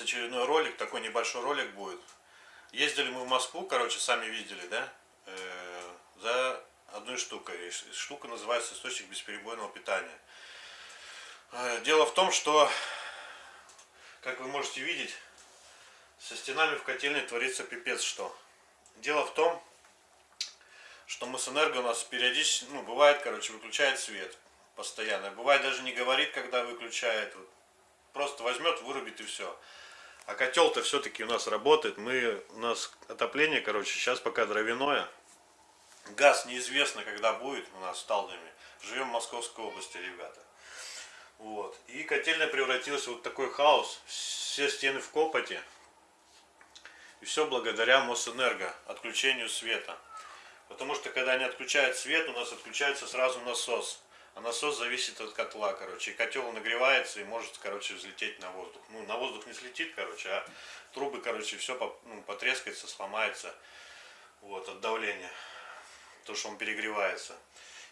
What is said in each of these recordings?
очередной ролик, такой небольшой ролик будет. Ездили мы в Москву, короче, сами видели, да, э, за одной штукой. Штука называется источник бесперебойного питания. Э, дело в том, что, как вы можете видеть, со стенами в котельной творится пипец что. Дело в том, что Мосэнерго у нас периодически, ну, бывает, короче, выключает свет постоянно. Бывает даже не говорит, когда выключает. Просто возьмет, вырубит и все. А котел-то все-таки у нас работает. Мы, у нас отопление, короче, сейчас пока дровяное. Газ неизвестно, когда будет у нас в Талдоме. Живем в Московской области, ребята. Вот. И котельная превратилась в вот такой хаос. Все стены в копоте. И все благодаря Мосэнерго, отключению света. Потому что когда они отключают свет, у нас отключается сразу насос. А насос зависит от котла, короче. И котел нагревается и может, короче, взлететь на воздух. Ну, на воздух не слетит, короче, а трубы, короче, все ну, потрескается, сломается. Вот, от давления. То, что он перегревается.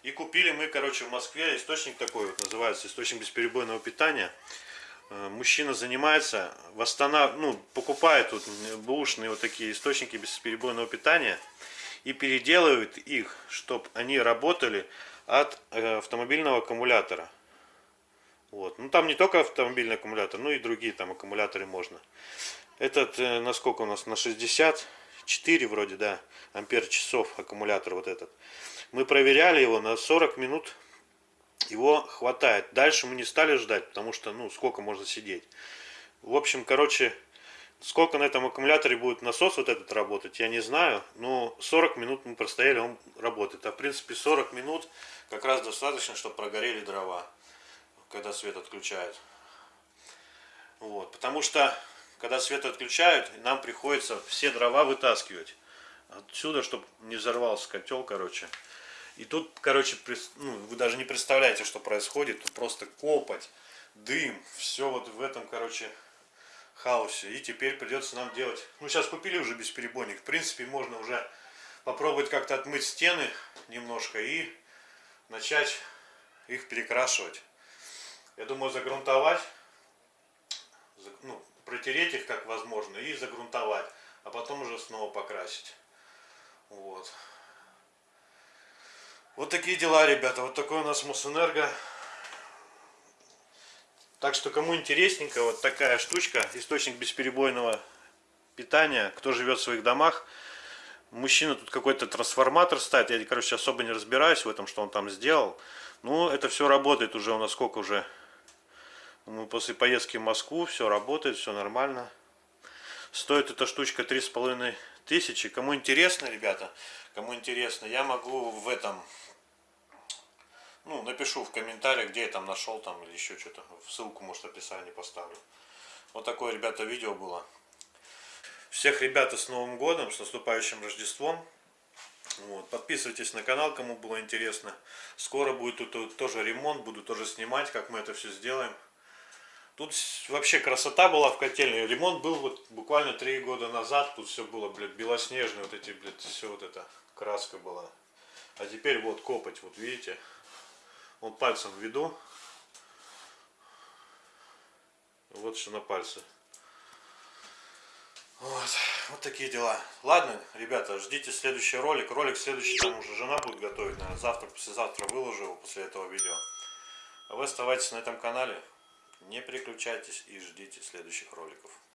И купили мы, короче, в Москве источник такой вот, называется источник бесперебойного питания. Э, мужчина занимается, восстанов... ну, покупает вот бушные вот такие источники бесперебойного питания и переделывает их, чтобы они работали от э, автомобильного аккумулятора. Вот. Ну там не только автомобильный аккумулятор, но и другие там аккумуляторы можно. Этот, э, насколько у нас, на 64 вроде, да, ампер часов аккумулятор вот этот. Мы проверяли его на 40 минут, его хватает. Дальше мы не стали ждать, потому что, ну, сколько можно сидеть. В общем, короче, Сколько на этом аккумуляторе будет насос вот этот работать, я не знаю. Но 40 минут мы простояли, он работает. А в принципе 40 минут как раз достаточно, чтобы прогорели дрова, когда свет отключают. Вот. Потому что, когда свет отключают, нам приходится все дрова вытаскивать. Отсюда, чтобы не взорвался котел, короче. И тут, короче, ну, вы даже не представляете, что происходит. Тут просто копоть, дым, все вот в этом, короче, хаосе. И теперь придется нам делать... Ну, сейчас купили уже бесперебойник. В принципе, можно уже попробовать как-то отмыть стены немножко и начать их перекрашивать. Я думаю, загрунтовать, ну, протереть их как возможно и загрунтовать, а потом уже снова покрасить. Вот. Вот такие дела, ребята. Вот такой у нас Мосэнерго. Так что кому интересненько, вот такая штучка, источник бесперебойного питания, кто живет в своих домах. Мужчина тут какой-то трансформатор ставит, я, короче, особо не разбираюсь в этом, что он там сделал. Ну, это все работает уже у нас сколько уже, мы после поездки в Москву, все работает, все нормально. Стоит эта штучка три с половиной тысячи. Кому интересно, ребята, кому интересно, я могу в этом ну, напишу в комментариях, где я там нашел, там, или еще что-то. Ссылку, может, в описании поставлю. Вот такое, ребята, видео было. Всех, ребята, с Новым Годом, с наступающим Рождеством. Вот. Подписывайтесь на канал, кому было интересно. Скоро будет тут тоже ремонт, буду тоже снимать, как мы это все сделаем. Тут вообще красота была в котельной. Ремонт был вот буквально три года назад. Тут все было, блядь, белоснежное. Вот эти, блядь, все вот это краска была. А теперь вот копоть, вот видите. Вот пальцем введу. Вот что на пальце. Вот, вот такие дела. Ладно, ребята, ждите следующий ролик. Ролик следующий там уже жена будет готовить, наверное, завтра, послезавтра выложу его после этого видео. А вы оставайтесь на этом канале, не переключайтесь и ждите следующих роликов.